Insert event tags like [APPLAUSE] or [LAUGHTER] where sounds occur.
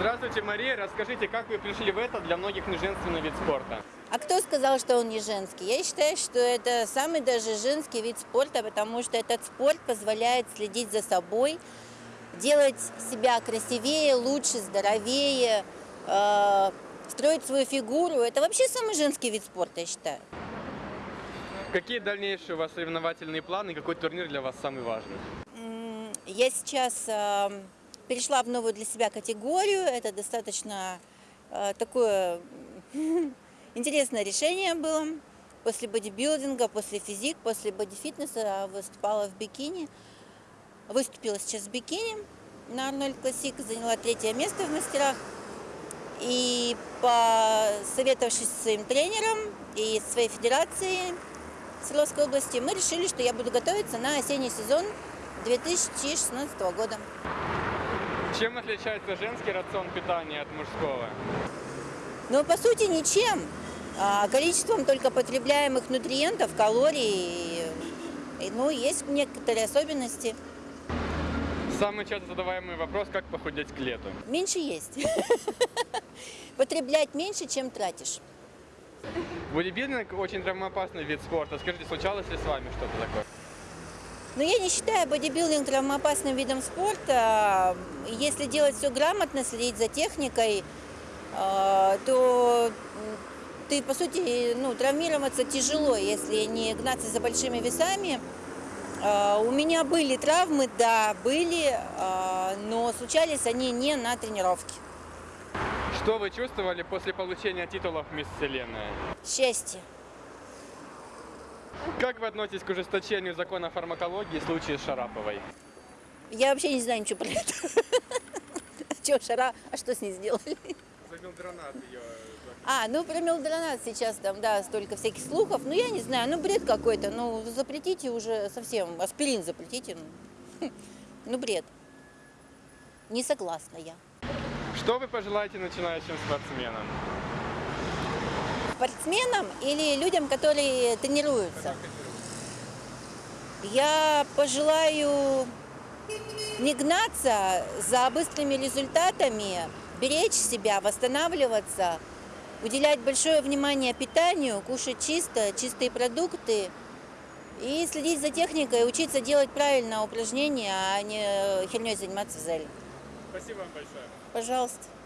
Здравствуйте, Мария. Расскажите, как вы пришли в это для многих неженственный вид спорта? А кто сказал, что он не женский? Я считаю, что это самый даже женский вид спорта, потому что этот спорт позволяет следить за собой, делать себя красивее, лучше, здоровее, э, строить свою фигуру. Это вообще самый женский вид спорта, я считаю. Какие дальнейшие у вас соревновательные планы? Какой турнир для вас самый важный? Я сейчас э, перешла в новую для себя категорию. Это достаточно э, такое [LAUGHS] интересное решение было. После бодибилдинга, после физик, после бодифитнеса выступала в бикини. Выступила сейчас в бикини на Арнольд Классик, заняла третье место в мастерах. И посоветовавшись со своим тренером и своей федерацией Свердловской области, мы решили, что я буду готовиться на осенний сезон 2016 года. Чем отличается женский рацион питания от мужского? Но по сути ничем. А, количеством только потребляемых нутриентов, калорий. И, ну, есть некоторые особенности. Самый часто задаваемый вопрос, как похудеть к лету? Меньше есть. [LAUGHS] Потреблять меньше, чем тратишь. Бодибилдинг очень травмоопасный вид спорта. Скажите, случалось ли с вами что-то такое? Но я не считаю бодибилдинг травмоопасным видом спорта. Если делать все грамотно, следить за техникой, э, то ты, по сути, ну, травмироваться тяжело, если не гнаться за большими весами. Э, У меня были травмы, да, были, э, но случались они не на тренировке. Что вы чувствовали после получения титулов Мисс Вселенная? Счастье. Как вы относитесь к ужесточению закона фармакологии в случае с Шараповой? Я вообще не знаю ничего про это. [LAUGHS] Че, шара, а что с ней сделали? За милдронат ее... А, ну про мелдронат сейчас там, да, столько всяких слухов. Ну, я не знаю, ну бред какой-то. Ну, запретите уже совсем, аспирин запретите. Ну, [LAUGHS] ну бред. Не согласна я. Что вы пожелаете начинающим спортсменам? Спортсменам или людям, которые тренируются? Я пожелаю не гнаться за быстрыми результатами, беречь себя, восстанавливаться, уделять большое внимание питанию, кушать чисто, чистые продукты и следить за техникой, учиться делать правильно упражнения, а не херней заниматься в зале. Спасибо вам большое. Пожалуйста.